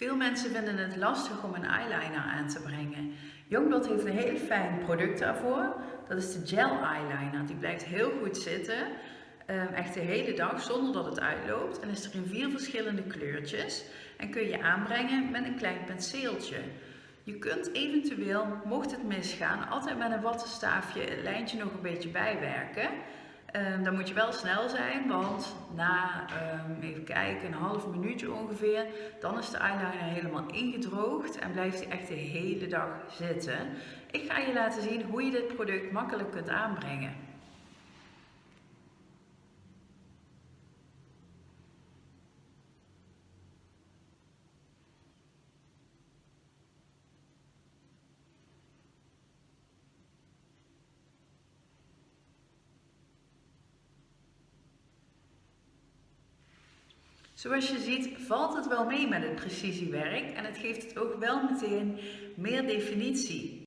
Veel mensen vinden het lastig om een eyeliner aan te brengen. Youngblood heeft een heel fijn product daarvoor. Dat is de gel eyeliner. Die blijft heel goed zitten. Ehm, echt de hele dag zonder dat het uitloopt. En is er in vier verschillende kleurtjes. En kun je aanbrengen met een klein penseeltje. Je kunt eventueel, mocht het misgaan, altijd met een wattenstaafje het lijntje nog een beetje bijwerken. Um, dan moet je wel snel zijn, want na, um, even kijken, een half minuutje ongeveer, dan is de eyeliner helemaal ingedroogd en blijft hij echt de hele dag zitten. Ik ga je laten zien hoe je dit product makkelijk kunt aanbrengen. Zoals je ziet valt het wel mee met het precisiewerk en het geeft het ook wel meteen meer definitie.